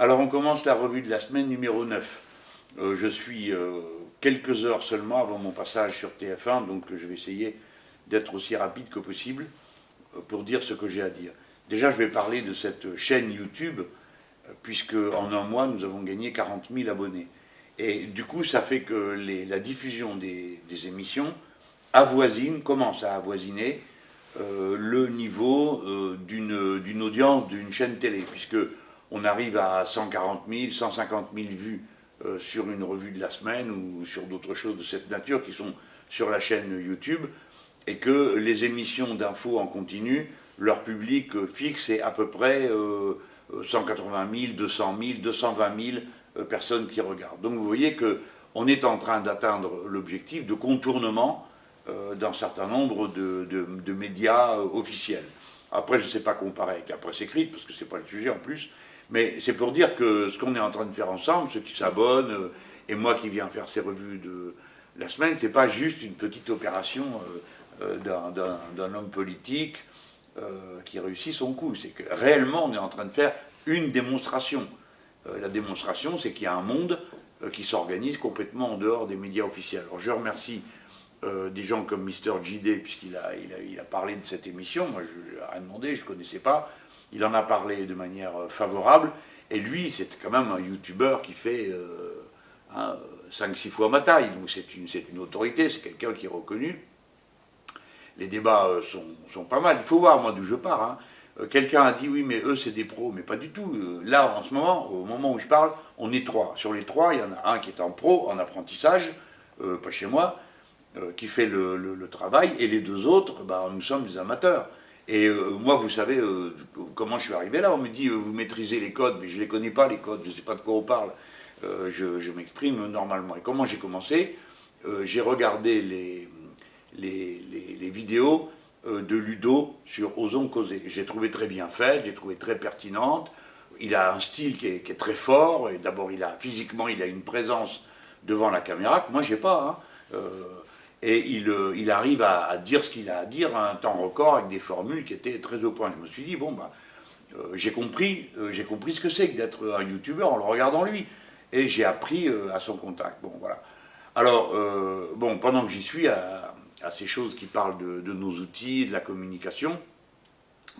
Alors on commence la revue de la semaine numéro 9. Euh, je suis euh, quelques heures seulement avant mon passage sur TF1, donc je vais essayer d'être aussi rapide que possible euh, pour dire ce que j'ai à dire. Déjà, je vais parler de cette chaîne YouTube, puisque en un mois, nous avons gagné 40 000 abonnés. Et du coup, ça fait que la diffusion des, émissions avoisine, commence à avoisiner le niveau d'une audience d'une chaîne télé, puisque on arrive à 140 000, 150 000 vues euh, sur une revue de la semaine ou sur d'autres choses de cette nature qui sont sur la chaîne YouTube, et que les émissions d'infos en continu, leur public fixe est à peu près 180 000, 200 000, 220 000 personnes qui regardent. Donc vous voyez qu'on est en train d'atteindre l'objectif de contournement euh, d'un certain nombre de, médias euh, officiels. Après, je ne sais pas comparer avec la presse écrite, parce que ce n'est pas le sujet en plus, mais c'est pour dire que ce qu'on est en train de faire ensemble, ceux qui s'abonnent, euh, et moi qui viens faire ces revues de la semaine, c'est pas juste une petite opération euh, euh, d'un homme politique qui réussit son coup. C'est que réellement, on est en train de faire une démonstration. la démonstration, c'est qu'il y a un monde qui s'organise complètement en dehors des médias officiels. Alors je remercie des gens comme Mister JD, puisqu'il a, a, parlé de cette émission, moi je lui ai rien demandé, je ne connaissais pas, il en a parlé de manière euh, favorable, et lui, c'est quand même un youtubeur qui fait 5-6 hein, fois ma taille, donc c'est une, une, autorité, c'est quelqu'un qui est reconnu. Les débats euh, sont, pas mal, il faut voir moi d'où je pars. Hein. Euh, quelqu'un a dit oui mais eux c'est des pros, mais pas du tout. Là en ce moment, au moment où je parle, on est trois. Sur les trois, il y en a un qui est en pro, en apprentissage, pas chez moi, qui fait le, travail, et les deux autres, bah, nous sommes des amateurs. Et euh, moi, vous savez euh, comment je suis arrivé là. On me dit, euh, vous maîtrisez les codes, mais je ne les connais pas, les codes, je ne sais pas de quoi on parle. je, m'exprime normalement. Et comment j'ai commencé? J'ai regardé les, vidéos de Ludo sur Osons causer. J'ai trouvé très bien fait, j'ai trouvé très pertinente. Il a un style qui est, très fort. Et d'abord, il a physiquement, il a une présence devant la caméra que moi, j'ai pas. Hein et il, euh, arrive à, dire ce qu'il a à dire à un temps record avec des formules qui étaient très au point. Je me suis dit, bon, bah, euh, j'ai compris, euh, compris ce que c'est que d'être un youtubeur en le regardant lui. Et j'ai appris à son contact. Bon, voilà. Alors, bon, pendant que j'y suis, à, ces choses qui parlent de, de, nos outils, de la communication,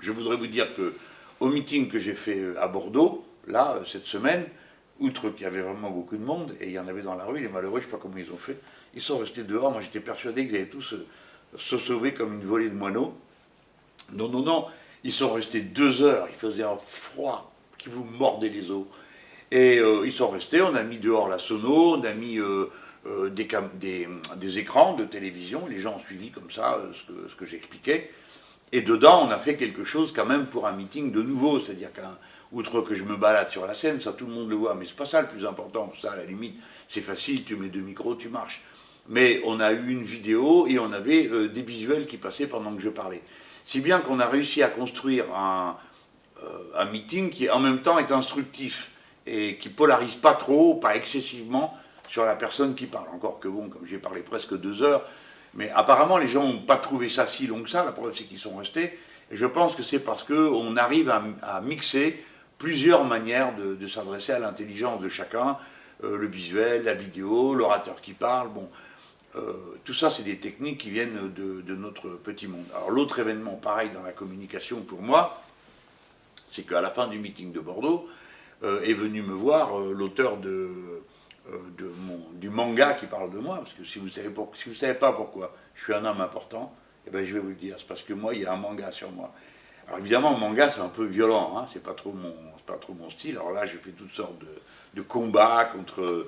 je voudrais vous dire que au meeting que j'ai fait à Bordeaux, là, cette semaine, outre qu'il y avait vraiment beaucoup de monde, et il y en avait dans la rue, les malheureux, je ne sais pas comment ils ont fait, ils sont restés dehors. Moi, j'étais persuadé qu'ils allaient tous se, sauver comme une volée de moineaux. Non, non, non. Ils sont restés deux heures. Il faisait un froid qui vous mordait les os. Et euh, ils sont restés. On a mis dehors la sono. On a mis euh, euh, des, des, écrans de télévision. Les gens ont suivi comme ça ce que, ce que j'expliquais. Et dedans, on a fait quelque chose quand même pour un meeting de nouveau. C'est-à-dire qu'un outre que je me balade sur la scène, ça tout le monde le voit, mais c'est pas ça le plus important, ça à la limite, c'est facile, tu mets deux micros, tu marches mais on a eu une vidéo et on avait euh, des visuels qui passaient pendant que je parlais. Si bien qu'on a réussi à construire un, euh, meeting qui en même temps est instructif et qui polarise pas trop, pas excessivement sur la personne qui parle. Encore que bon, comme j'ai parlé presque deux heures, mais apparemment les gens n'ont pas trouvé ça si long que ça, la preuve c'est qu'ils sont restés, et je pense que c'est parce qu'on arrive à, mixer plusieurs manières de, s'adresser à l'intelligence de chacun, euh, le visuel, la vidéo, l'orateur qui parle, bon, tout ça, c'est des techniques qui viennent de, notre petit monde. Alors l'autre événement, pareil dans la communication pour moi, c'est qu'à la fin du meeting de Bordeaux, euh, est venu me voir euh, l'auteur du manga qui parle de moi, parce que si vous savez, savez pas pourquoi je suis un homme important, eh ben, je vais vous le dire, c'est parce que moi, il y a un manga sur moi. Alors évidemment, manga, c'est un peu violent, hein, c'est pas, trop mon, style. Alors là, j'ai fait toutes sortes de combats contre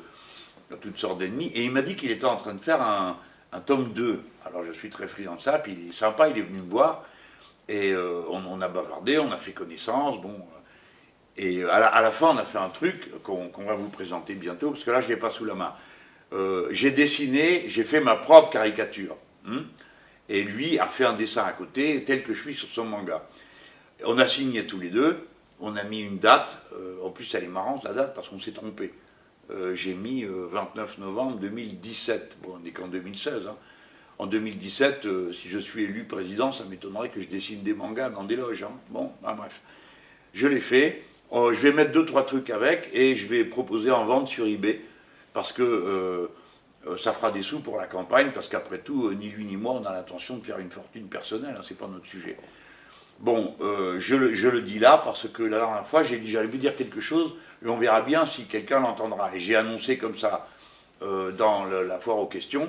toutes sortes d'ennemis, et il m'a dit qu'il était en train de faire un, tome 2. Alors je suis très friand de ça, puis il est sympa, il est venu me voir, et euh, on, a bavardé, on a fait connaissance, bon... Et à la, fin, on a fait un truc qu'on va vous présenter bientôt, parce que là, je ne l'ai pas sous la main. Euh, j'ai dessiné, j'ai fait ma propre caricature. Hein, et lui a fait un dessin à côté, tel que je suis sur son manga. On a signé tous les deux, on a mis une date, euh, en plus elle est marrante la date, parce qu'on s'est trompé. Euh, j'ai mis 29 euh, novembre 2017. Bon, on n'est qu'en 2016. Hein. En 2017, euh, si je suis élu président, ça m'étonnerait que je dessine des mangas dans des loges. Hein. Bon, bref. Je l'ai fait. Oh, je vais mettre deux, trois trucs avec et je vais proposer en vente sur eBay parce que ça fera des sous pour la campagne parce qu'après tout, ni lui ni moi, on a l'intention de faire une fortune personnelle, hein, c'est pas notre sujet. Bon, je, le, dis là parce que la dernière fois, j'ai dit j'allais vous dire quelque chose et on verra bien si quelqu'un l'entendra. Et j'ai annoncé comme ça dans la foire aux questions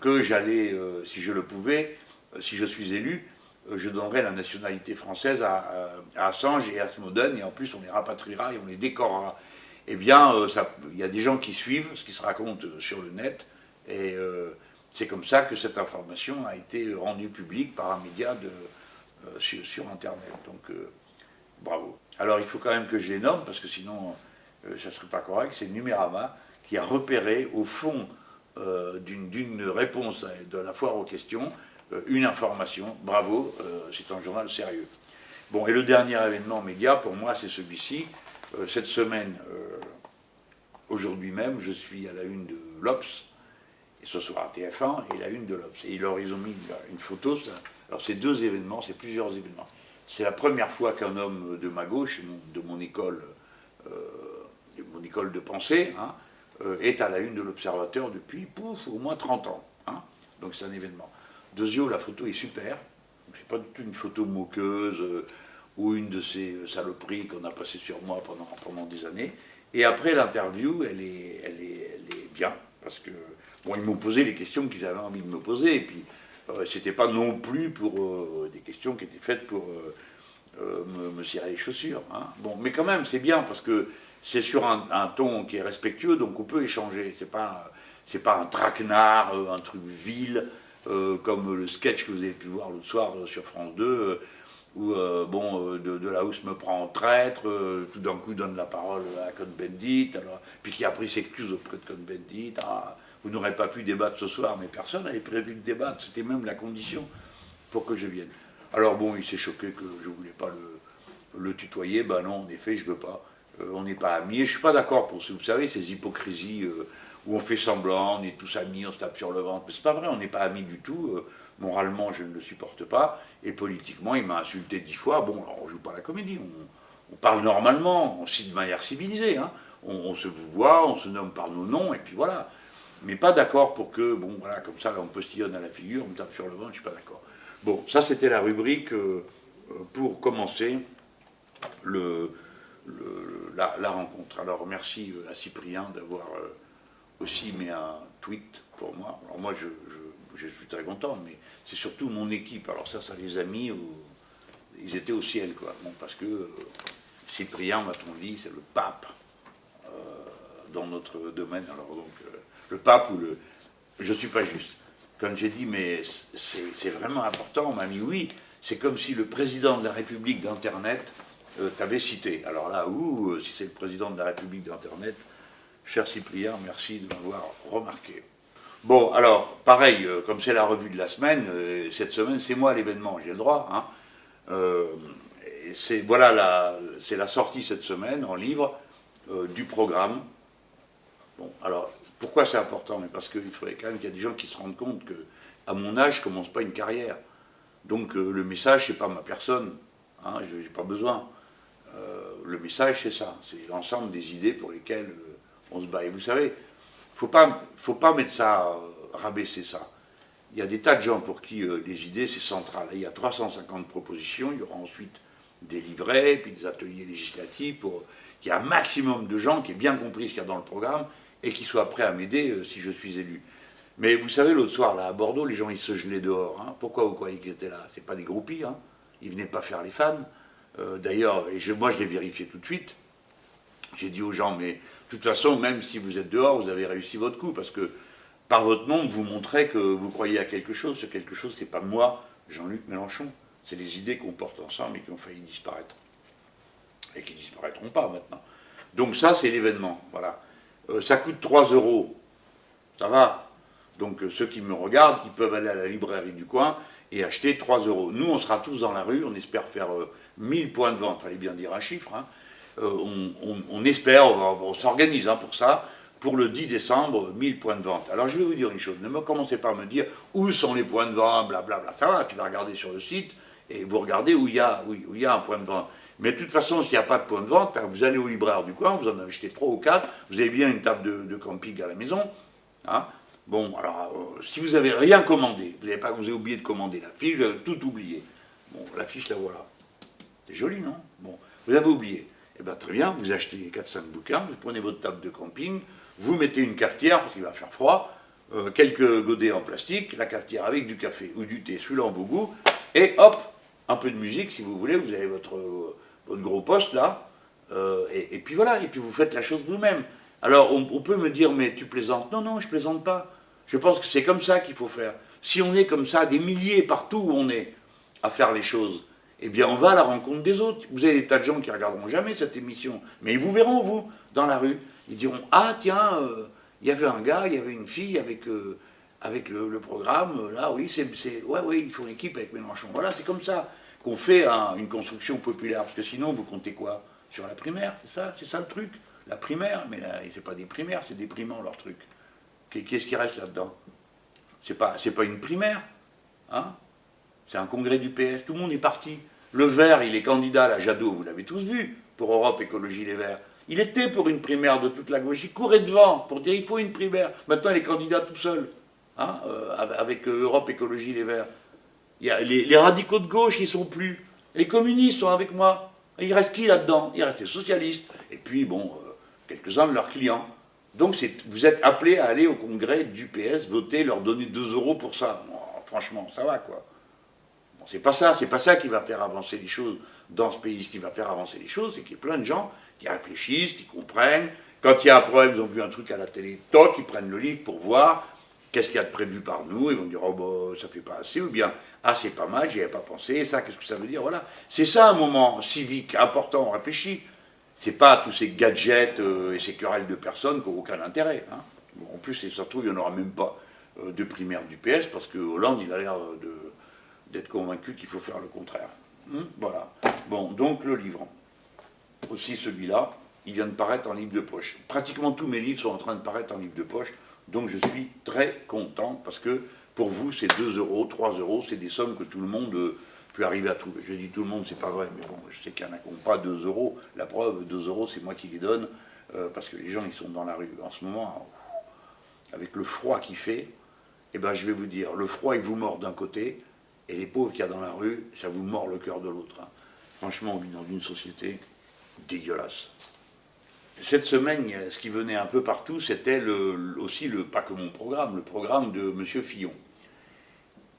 que j'allais, si je le pouvais, si je suis élu, euh, je donnerai la nationalité française à, Assange et à Snowden, et en plus on les rapatriera et on les décorera. Eh bien, euh, il y a des gens qui suivent ce qui se raconte euh, sur le net, et c'est comme ça que cette information a été rendue publique par un média sur, Internet. Donc, bravo. Alors, il faut quand même que je les nomme, parce que sinon, ça ne serait pas correct. C'est Numérama qui a repéré, au fond d'une réponse de la foire aux questions, euh, une information, bravo, euh, c'est un journal sérieux. Bon, et le dernier événement média, pour moi, c'est celui-ci. Euh, cette semaine, aujourd'hui même, je suis à la une de l'Obs, et ce soir à TF1, et la une de l'Obs. Et ils ont mis une photo, alors c'est deux événements, c'est plusieurs événements. C'est la première fois qu'un homme de ma gauche, de mon école, de mon école de pensée, hein, est à la une de l'Observateur depuis, pouf, au moins 30 ans. Hein. Donc c'est un événement. Deuxièmement, la photo est super. C'est pas du tout une photo moqueuse euh, ou une de ces euh, saloperies qu'on a passées sur moi pendant, pendant des années. Et après l'interview, elle est, elle, est, elle est bien, parce que, bon, ils m'ont posé les questions qu'ils avaient envie de me poser, et puis euh, c'était pas non plus pour des questions qui étaient faites pour me, me, cirer les chaussures. Hein. Bon, mais quand même, c'est bien, parce que c'est sur un, ton qui est respectueux, donc on peut échanger. C'est pas, pas un traquenard, un truc vil. Euh, comme le sketch que vous avez pu voir l'autre soir euh, sur France 2, euh, où bon, de, la hausse me prend en traître, tout d'un coup donne la parole à Cohn-Bendit, puis qui a pris s'excuse auprès de Cohn-Bendit, ah, vous n'aurez pas pu débattre ce soir, mais personne n'avait prévu de débattre, c'était même la condition pour que je vienne. Alors bon, il s'est choqué que je ne voulais pas le, tutoyer, ben non, en effet, je ne veux pas, on n'est pas amis, et je ne suis pas d'accord pour, vous savez, ces hypocrisies où on fait semblant, on est tous amis, on se tape sur le ventre. Mais c'est pas vrai, on n'est pas amis du tout. Euh, moralement, je ne le supporte pas. Et politiquement, il m'a insulté dix fois. Bon, alors on joue pas la comédie, on, parle normalement, on cite de manière civilisée. Hein. On, se voit, on se nomme par nos noms, et puis voilà. Mais pas d'accord pour que, bon, voilà, comme ça, on postillonne à la figure, on me tape sur le ventre, je suis pas d'accord. Bon, ça c'était la rubrique euh, pour commencer la, rencontre. Alors merci euh, à Cyprien d'avoir aussi met un tweet pour moi. Alors moi, je, suis très content, mais c'est surtout mon équipe. Alors ça, ça les a mis, ils étaient au ciel, quoi. Bon, parce que euh, Cyprien, m'a-t-on dit, c'est le pape euh, notre domaine. Alors donc, euh, le pape ou le... Je ne suis pas juste. Quand j'ai dit, mais c'est vraiment important, on m'a mis oui, c'est comme si le président de la République d'Internet t'avait cité. Alors là, ouh, si c'est le président de la République d'Internet, Cher Cyprien, merci de m'avoir remarqué. Bon, alors, pareil, euh, comme c'est la revue de la semaine, euh, cette semaine, c'est moi l'événement, j'ai le droit. Hein. Euh, c'est voilà, la, c'est la sortie cette semaine en livre du programme. Bon, alors, pourquoi c'est important? Parce qu'il faudrait quand même qu'il y ait des gens qui se rendent compte que, à mon âge, je ne commence pas une carrière. Donc, le message, c'est pas ma personne. Hein, je n'ai pas besoin. le message, c'est ça. C'est l'ensemble des idées pour lesquelles on se bat. Et vous savez, il ne faut pas, faut pas mettre ça, euh, rabaisser ça. Il y a des tas de gens pour qui euh, les idées, c'est central. il y a 350 propositions, il y aura ensuite des livrets, puis des ateliers législatifs pour qu'il y ait un maximum de gens qui aient bien compris ce qu'il y a dans le programme et qui soient prêts à m'aider euh, si je suis élu. Mais vous savez, l'autre soir, là, à Bordeaux, les gens, ils se gelaient dehors. Hein. Pourquoi vous croyez qu'ils étaient là? C'est pas des groupies, hein. Ils venaient pas faire les fans. D'ailleurs, et moi, je l'ai vérifié tout de suite. J'ai dit aux gens, mais de toute façon, même si vous êtes dehors, vous avez réussi votre coup, parce que par votre nom, vous montrez que vous croyez à quelque chose. Ce quelque chose, c'est pas moi, Jean-Luc Mélenchon. C'est les idées qu'on porte ensemble et qui ont failli disparaître. Et qui disparaîtront pas maintenant. Donc ça, c'est l'événement. Voilà. Euh, ça coûte 3 euros. Ça va. Donc euh, ceux qui me regardent, ils peuvent aller à la librairie du coin et acheter 3 euros. Nous, on sera tous dans la rue. On espère faire 1000 euh, points de vente. Fallait bien dire un chiffre. Hein. On, espère, on, s'organise hein, pour ça, pour le 10 décembre, 1000 points de vente. Alors je vais vous dire une chose, ne me commencez pas à me dire où sont les points de vente, blablabla. Ça va, tu vas regarder sur le site et vous regardez où il y a, y a un point de vente. Mais de toute façon, s'il n'y a pas de point de vente, hein, vous allez au libraire du coin, vous en achetez trois ou quatre, vous avez bien une table de, camping à la maison. Hein. Bon, alors, euh, si vous n'avez rien commandé, vous n'avez pas, oublié de commander la fiche, vous avez tout oublié. Bon, la fiche, la voilà. C'est joli, non? Bon, vous avez oublié. Eh bien, très bien, vous achetez 4-5 bouquins, vous prenez votre table de camping, vous mettez une cafetière, parce qu'il va faire froid, euh, quelques godets en plastique, la cafetière avec du café ou du thé suivant vos goûts, et hop, un peu de musique si vous voulez, vous avez votre, votre gros poste là, euh, et, puis voilà, et puis vous faites la chose vous-même. Alors on, peut me dire, mais tu plaisantes Non, non, je plaisante pas. Je pense que c'est comme ça qu'il faut faire. Si on est comme ça, des milliers partout où on est, à faire les choses, eh bien on va à la rencontre des autres. Vous avez des tas de gens qui ne regarderont jamais cette émission, mais ils vous verront, vous, dans la rue. Ils diront, ah tiens, euh, il y avait un gars, il y avait une fille avec, euh, avec le, programme, là, oui, c'est, ouais, oui, ils font équipe avec Mélenchon. Voilà, c'est comme ça qu'on fait une construction populaire, parce que sinon, vous comptez quoi Sur la primaire, c'est ça, c'est ça le truc. La primaire, mais c'est pas des primaires, c'est déprimant leur truc. Qu'est-ce qui reste là-dedans? C'est pas, pas une primaire, hein? C'est un congrès du PS, tout le monde est parti. Le vert, il est candidat à Jadot, vous l'avez tous vu, pour Europe Écologie Les Verts. Il était pour une primaire de toute la gauche, il courait devant pour dire il faut une primaire. Maintenant, il est candidat tout seul, hein, euh, avec euh, Europe Écologie Les Verts. Les, radicaux de gauche, ils sont plus. Les communistes sont avec moi. Il reste qui là-dedans? Il reste les socialistes. Et puis, bon, euh, quelques-uns de leurs clients. Donc, vous êtes appelés à aller au congrès du PS, voter, leur donner 2 euros pour ça. franchement, ça va, quoi c'est pas ça, c'est pas ça qui va faire avancer les choses dans ce pays. Ce qui va faire avancer les choses, c'est qu'il y a plein de gens qui réfléchissent, qui comprennent. Quand il y a un problème, ils ont vu un truc à la télé, toc, ils prennent le livre pour voir qu'est-ce qu'il y a de prévu par nous, ils vont dire, oh bah, ça fait pas assez, ou bien, ah c'est pas mal, j'y avais pas pensé, ça, qu'est-ce que ça veut dire, voilà. C'est ça un moment civique important, on réfléchit. C'est pas tous ces gadgets euh, et ces querelles de personnes qui n'ont aucun intérêt. Hein. en plus, et surtout, il n'y en aura même pas euh, de primaire du PS, parce que Hollande, il a l'air d'être convaincu qu'il faut faire le contraire. Hmm, voilà. Bon, donc le livre. Aussi celui-là, il vient de paraître en livre de poche. Pratiquement tous mes livres sont en train de paraître en livre de poche, donc je suis très content parce que pour vous, c'est 2 euros, 3 euros, c'est des sommes que tout le monde euh, peut arriver à trouver. Je dis tout le monde, c'est pas vrai, mais bon, je sais qu'il y en a qui n'ont pas 2 euros. La preuve, 2 euros, c'est moi qui les donne, euh, parce que les gens, ils sont dans la rue. En ce moment, avec le froid qu'il fait, eh ben, je vais vous dire, le froid, il vous mord d'un côté, et les pauvres qu'il y a dans la rue, ça vous mord le cœur de l'autre. Hein. Franchement, on vit dans une société dégueulasse. Cette semaine, ce qui venait un peu partout, c'était aussi, le, pas que mon programme, le programme de M. Fillon.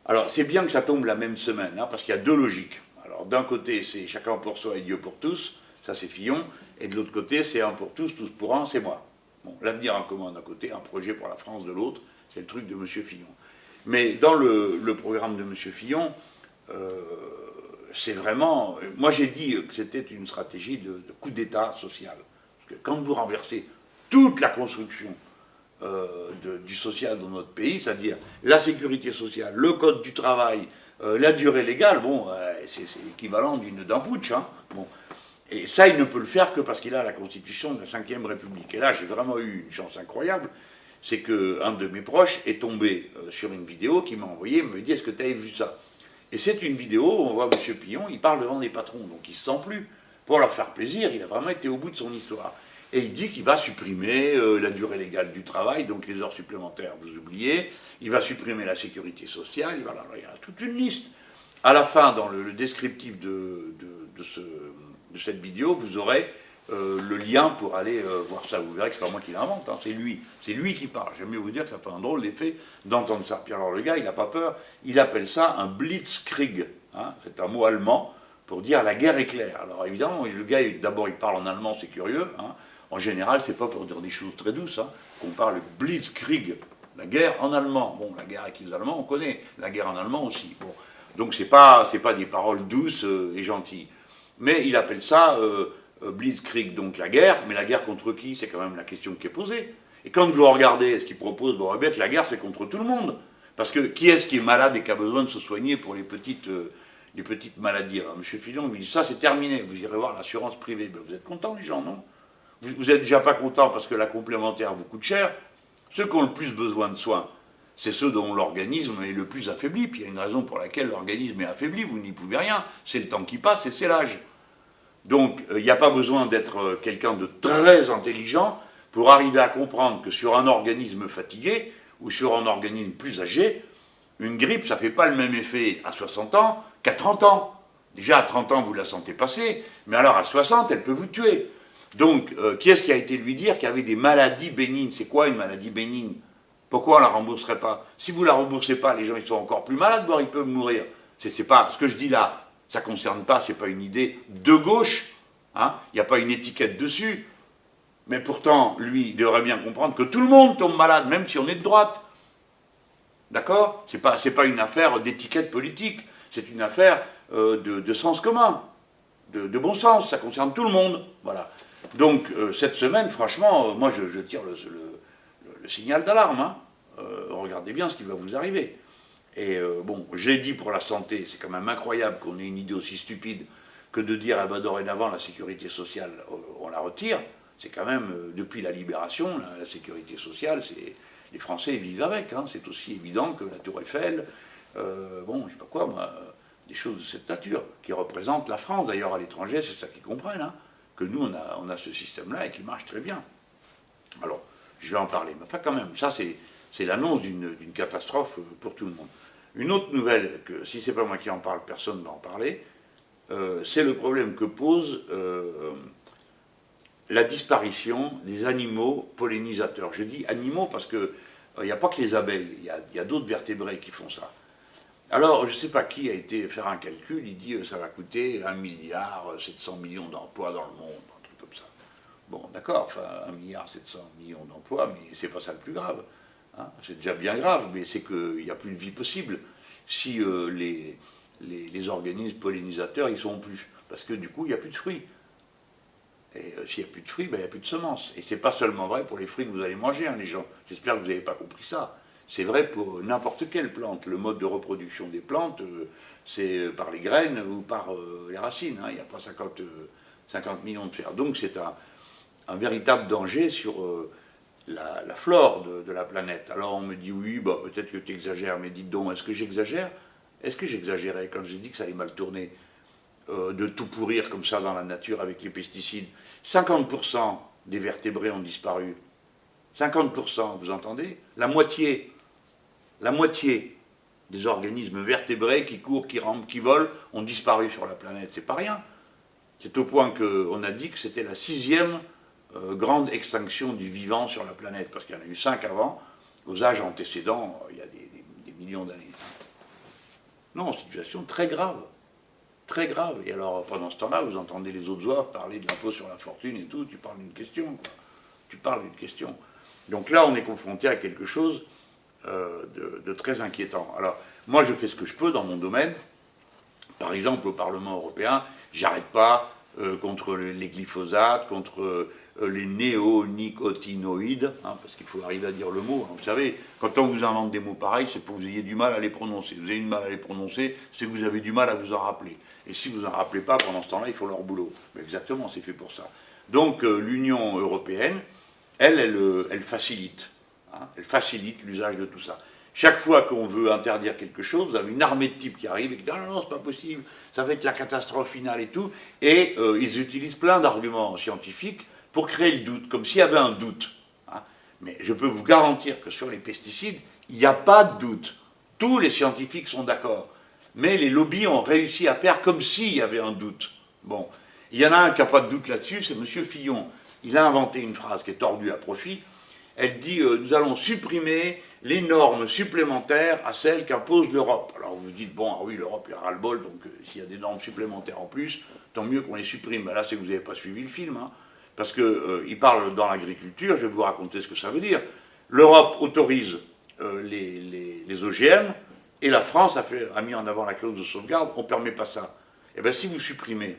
Alors, c'est bien que ça tombe la même semaine, hein, parce qu'il y a deux logiques. Alors, d'un côté, c'est chacun pour soi et Dieu pour tous, ça c'est Fillon, et de l'autre côté, c'est un pour tous, tous pour un, c'est moi. Bon, l'avenir en commun d'un côté, un projet pour la France de l'autre, c'est le truc de M. Fillon. Mais dans le, programme de M. Fillon, euh, c'est vraiment... Moi j'ai dit que c'était une stratégie de, coup d'État social. Quand vous renversez toute la construction euh, du social dans notre pays, c'est-à-dire la sécurité sociale, le code du travail, euh, la durée légale, bon, c'est l'équivalent d'un putsch. Hein, bon. Et ça, il ne peut le faire que parce qu'il a la constitution de la Ve République. Et là, j'ai vraiment eu une chance incroyable, c'est qu'un de mes proches est tombé euh, sur une vidéo qui m'a envoyé, me dit, est-ce que tu as vu ça? Et c'est une vidéo où on voit M. Pillon, il parle devant des patrons, donc il se sent plus. Pour leur faire plaisir, il a vraiment été au bout de son histoire. Et il dit qu'il va supprimer euh, la durée légale du travail, donc les heures supplémentaires, vous oubliez, il va supprimer la sécurité sociale, il, va, il y a toute une liste. À la fin, dans le, descriptif de, cette vidéo, vous aurez euh, le lien pour aller euh, voir ça. Vous verrez que c'est pas moi qui l'invente, hein, c'est lui. C'est lui qui parle. J'aime mieux vous dire que ça fait un drôle d'effet d'entendre ça. Puis alors le gars, il n'a pas peur. Il appelle ça un blitzkrieg. Hein. c'est un mot allemand pour dire la guerre éclair. Alors évidemment, le gars, d'abord, il parle en allemand, c'est curieux. Hein. En général, c'est pas pour dire des choses très douces qu'on parle blitzkrieg. La guerre en allemand. Bon, la guerre avec les Allemands, on connaît. La guerre en allemand aussi. Bon. Donc c'est pas, pas des paroles douces euh, et gentilles. Mais il appelle ça euh, Blitzkrieg, donc la guerre, mais la guerre contre qui? C'est quand même la question qui est posée. Et quand vous regardez ce qu'il propose, bien que la guerre, c'est contre tout le monde. Parce que qui est-ce qui est malade et qui a besoin de se soigner pour les petites, euh, les petites maladies? M. Fillon lui dit, ça c'est terminé, vous irez voir l'assurance privée. Ben, vous êtes contents les gens, non? Vous n'êtes déjà pas contents parce que la complémentaire vous coûte cher. Ceux qui ont le plus besoin de soins, c'est ceux dont l'organisme est le plus affaibli. Puis il y a une raison pour laquelle l'organisme est affaibli, vous n'y pouvez rien. C'est le temps qui passe et c'est l'âge. Donc, il n'y a pas besoin d'être quelqu'un de très intelligent pour arriver à comprendre que sur un organisme fatigué, ou sur un organisme plus âgé, une grippe, ça ne fait pas le même effet à 60 ans qu'à 30 ans. Déjà, à 30 ans, vous la sentez passer, mais alors à 60, elle peut vous tuer. Donc, euh, qui est-ce qui a été lui dire qu'il y avait des maladies bénignes? C'est quoi une maladie bénigne? Pourquoi on ne la rembourserait pas? Si vous ne la remboursez pas, les gens ils sont encore plus malades, voire ils peuvent mourir. C'est pas ce que je dis là, ça ne concerne pas, ce n'est pas une idée de gauche, hein. il n'y a pas une étiquette dessus. Mais pourtant, lui, il devrait bien comprendre que tout le monde tombe malade, même si on est de droite. D'accord? Ce n'est pas, une affaire d'étiquette politique, c'est une affaire euh, de, sens commun, de, bon sens, ça concerne tout le monde. Voilà. Donc, euh, cette semaine, franchement, euh, moi, je, tire le, signal d'alarme. Hein. regardez bien ce qui va vous arriver. Et bon, j'ai dit pour la santé, c'est quand même incroyable qu'on ait une idée aussi stupide que de dire, ah ben, dorénavant, la sécurité sociale, on la retire. C'est quand même, euh, depuis la libération, la, sécurité sociale, c'est les Français vivent avec. Hein. c'est aussi évident que la Tour Eiffel, euh, bon, je sais pas quoi, moi, des choses de cette nature, qui représentent la France. D'ailleurs, à l'étranger, c'est ça qu'ils comprennent, hein, que nous, on a, on a ce système-là et qui marche très bien. Alors, je vais en parler. Mais enfin, quand même, ça, c'est l'annonce d'une catastrophe pour tout le monde. Une autre nouvelle, que si c'est pas moi qui en parle, personne ne va en parler, euh, c'est le problème que pose la disparition des animaux pollinisateurs. Je dis animaux parce qu'il euh, n'y a pas que les abeilles, il y a, d'autres vertébrés qui font ça. Alors, je ne sais pas qui a été faire un calcul, il dit que euh, ça va coûter 1 milliard 700 millions d'emplois dans le monde, un truc comme ça. Bon, d'accord, enfin, 1 milliard 700 millions d'emplois, mais c'est pas ça le plus grave. Hein. C'est déjà bien grave, mais c'est qu'il n'y a plus de vie possible si euh, les, organismes pollinisateurs, ils sont plus. Parce que du coup, il n'y a plus de fruits. Et euh, s'il n'y a plus de fruits, ben, il n'y a plus de semences. Et ce n'est pas seulement vrai pour les fruits que vous allez manger, hein, les gens. J'espère que vous n'avez pas compris ça. C'est vrai pour n'importe quelle plante. Le mode de reproduction des plantes, euh, c'est euh, par les graines ou par les racines. Hein. Il n'y a pas 50, 50, millions de fer. Donc c'est un, véritable danger sur la, flore de, la planète. Alors on me dit oui, bah, peut-être que tu exagères, mais dites donc, est-ce que j'exagère? Est-ce que j'exagérais quand j'ai dit que ça allait mal tourner de tout pourrir comme ça dans la nature avec les pesticides? 50% des vertébrés ont disparu. 50%, vous entendez? La moitié, la moitié des organismes vertébrés qui courent, qui rampent, qui volent, ont disparu sur la planète. C'est pas rien. C'est au point qu'on a dit que c'était la sixième euh, grande extinction du vivant sur la planète, parce qu'il y en a eu cinq avant, aux âges antécédents, il y a des millions d'années. Non, situation très grave très grave. Et alors, pendant ce temps-là, vous entendez les autres oies parler de l'impôt sur la fortune et tout, tu parles d'une question, Tu parles d'une question. Donc là, on est confronté à quelque chose euh, de, très inquiétant. Alors, moi, je fais ce que je peux dans mon domaine. Par exemple, au Parlement européen, j'arrête pas euh, contre les glyphosates, contre euh, les néonicotinoïdes, hein, parce qu'il faut arriver à dire le mot. Hein. Vous savez, quand on vous invente des mots pareils, c'est pour que vous ayez du mal à les prononcer. Vous avez du mal à les prononcer, c'est que vous avez du mal à vous en rappeler. Et si vous n'en rappelez pas, pendant ce temps-là, ils font leur boulot. Mais exactement, c'est fait pour ça. Donc l'Union européenne, elle, elle facilite. Hein, elle facilite l'usage de tout ça. Chaque fois qu'on veut interdire quelque chose, vous avez une armée de types qui arrivent et qui disent ah non, non, c'est pas possible, ça va être la catastrophe finale et tout. Et euh, ils utilisent plein d'arguments scientifiques pour créer le doute, comme s'il y avait un doute. Hein. Mais je peux vous garantir que sur les pesticides, il n'y a pas de doute. Tous les scientifiques sont d'accord mais les lobbies ont réussi à faire comme s'il y avait un doute. Bon, il y en a un qui n'a pas de doute là-dessus, c'est M. Fillon. Il a inventé une phrase qui est tordue à profit. Elle dit euh, Nous allons supprimer les normes supplémentaires à celles qu'impose l'Europe. Alors vous vous dites Bon, ah oui, l'Europe, il y a le bol, donc euh, s'il y a des normes supplémentaires en plus, tant mieux qu'on les supprime. Ben là, c'est que vous n'avez pas suivi le film. Hein. parce qu'il euh, parle dans l'agriculture, je vais vous raconter ce que ça veut dire. L'Europe autorise les, OGM, et la France a, a, mis en avant la clause de sauvegarde, on ne permet pas ça. Eh bien si vous supprimez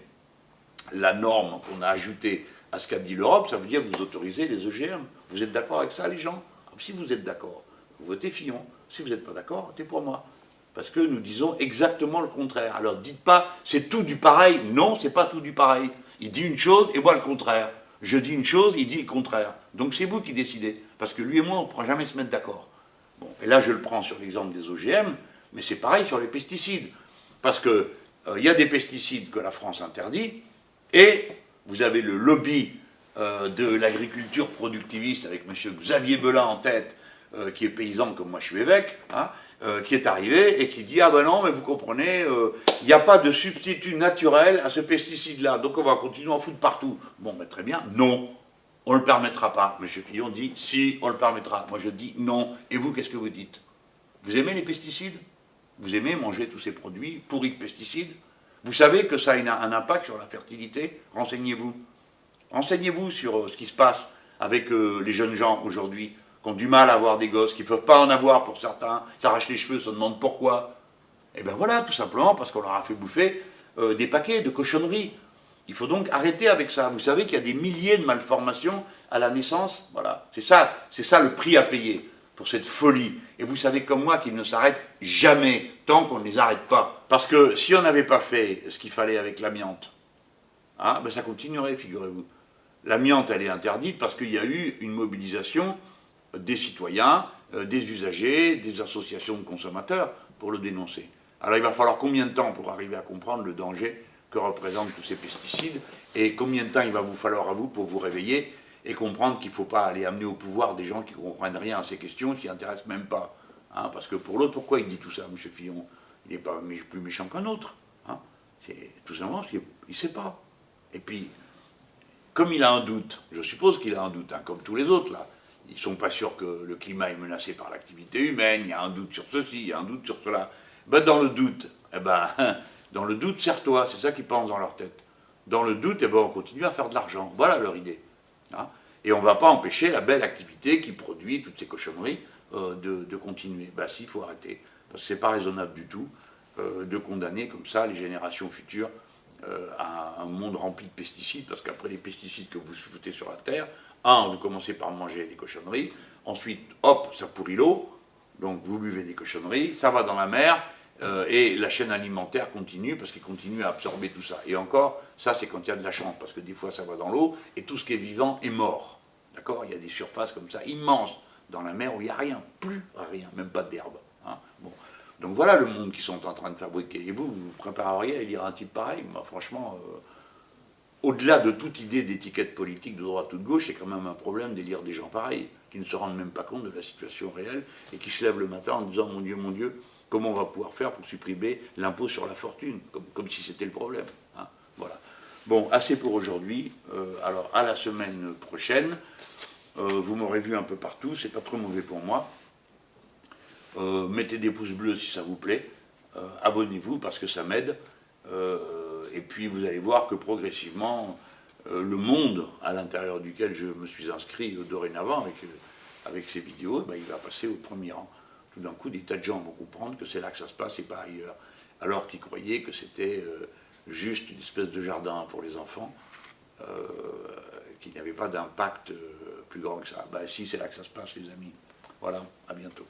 la norme qu'on a ajoutée à ce qu'a dit l'Europe, ça veut dire que vous autorisez les OGM. Vous êtes d'accord avec ça, les gens ah, Si vous êtes d'accord, vous votez Fillon. Si vous n'êtes pas d'accord, votez pour moi. Parce que nous disons exactement le contraire. Alors dites pas, c'est tout du pareil. Non, c'est pas tout du pareil. Il dit une chose et moi le contraire. Je dis une chose, il dit le contraire. Donc c'est vous qui décidez. Parce que lui et moi, on ne pourra jamais se mettre d'accord. Bon, et là, je le prends sur l'exemple des OGM. Mais c'est pareil sur les pesticides. Parce qu'il euh, y a des pesticides que la France interdit, Et vous avez le lobby euh, de l'agriculture productiviste avec M. Xavier Belin en tête, euh, qui est paysan comme moi je suis évêque, hein, euh, qui est arrivé et qui dit Ah ben non, mais vous comprenez, il n'y a pas de substitut naturel à ce pesticide-là, donc on va continuer à en foutre partout. Bon, ben très bien, non, on ne le permettra pas. M. Fillon dit Si, on le permettra. Moi je dis non. Et vous, qu'est-ce que vous dites? Vous aimez les pesticides? Vous aimez manger tous ces produits pourris de pesticides? Vous savez que ça a un impact sur la fertilité? Renseignez-vous. Renseignez-vous sur ce qui se passe avec les jeunes gens aujourd'hui qui ont du mal à avoir des gosses, qui ne peuvent pas en avoir pour certains, s'arrachent les cheveux, se demandent pourquoi. Et bien voilà, tout simplement parce qu'on leur a fait bouffer euh, des paquets de cochonneries. Il faut donc arrêter avec ça. Vous savez qu'il y a des milliers de malformations à la naissance. Voilà, c'est ça, c'est ça le prix à payer pour cette folie. Et vous savez comme moi qu'ils ne s'arrêtent jamais tant qu'on ne les arrête pas. Parce que si on n'avait pas fait ce qu'il fallait avec l'amiante, hein, ben ça continuerait, figurez-vous. L'amiante, elle est interdite parce qu'il y a eu une mobilisation des citoyens, euh, des usagers, des associations de consommateurs pour le dénoncer. Alors il va falloir combien de temps pour arriver à comprendre le danger que représentent tous ces pesticides et combien de temps il va vous falloir à vous pour vous réveiller et comprendre qu'il ne faut pas aller amener au pouvoir des gens qui ne comprennent rien à ces questions, qui n'intéressent même pas. Hein, parce que pour l'autre, pourquoi il dit tout ça, M. Fillon? Il n'est pas plus méchant qu'un autre. Hein. C'est tout simplement parce qu'il ne sait pas. Et puis, comme il a un doute, je suppose qu'il a un doute, hein, comme tous les autres là, ils ne sont pas sûrs que le climat est menacé par l'activité humaine, il y a un doute sur ceci, il y a un doute sur cela. Ben, dans le doute, eh ben, dans le doute, serre-toi, c'est ça qu'ils pensent dans leur tête. Dans le doute, eh ben, on continue à faire de l'argent. Voilà leur idée. Hein. Et on ne va pas empêcher la belle activité qui produit toutes ces cochonneries euh, de, continuer. Ben si, il faut arrêter. Parce que ce n'est pas raisonnable du tout euh, de condamner comme ça les générations futures euh, à un monde rempli de pesticides, parce qu'après les pesticides que vous foutez sur la terre, un, vous commencez par manger des cochonneries, ensuite, hop, ça pourrit l'eau, donc vous buvez des cochonneries, ça va dans la mer, euh, et la chaîne alimentaire continue, parce qu'il continue à absorber tout ça. Et encore, ça c'est quand il y a de la chance, parce que des fois ça va dans l'eau, et tout ce qui est vivant est mort. D'accord? Il y a des surfaces comme ça, immenses, dans la mer où il n'y a rien, plus rien, même pas d'herbe. Hein bon. Donc voilà le monde qu'ils sont en train de fabriquer. Et vous, vous vous prépareriez à lire un type pareil? Moi, franchement... Euh, au-delà de toute idée d'étiquette politique de droite ou de gauche, c'est quand même un problème d'élire des gens pareils, qui ne se rendent même pas compte de la situation réelle et qui se lèvent le matin en disant Mon Dieu, mon Dieu, comment on va pouvoir faire pour supprimer l'impôt sur la fortune? Comme, si c'était le problème. Hein. voilà. Bon, assez pour aujourd'hui. Euh, alors, à la semaine prochaine. Euh, vous m'aurez vu un peu partout, c'est pas trop mauvais pour moi. Euh, mettez des pouces bleus si ça vous plaît. Abonnez-vous parce que ça m'aide et puis vous allez voir que progressivement, euh, le monde à l'intérieur duquel je me suis inscrit dorénavant avec, euh, ces vidéos, ben, il va passer au premier rang. Tout d'un coup, des tas de gens vont comprendre que c'est là que ça se passe et pas ailleurs. Alors qu'ils croyaient que c'était euh, juste une espèce de jardin pour les enfants, qu'il n'y avait pas d'impact plus grand que ça. Ben si, c'est là que ça se passe, les amis. Voilà, à bientôt.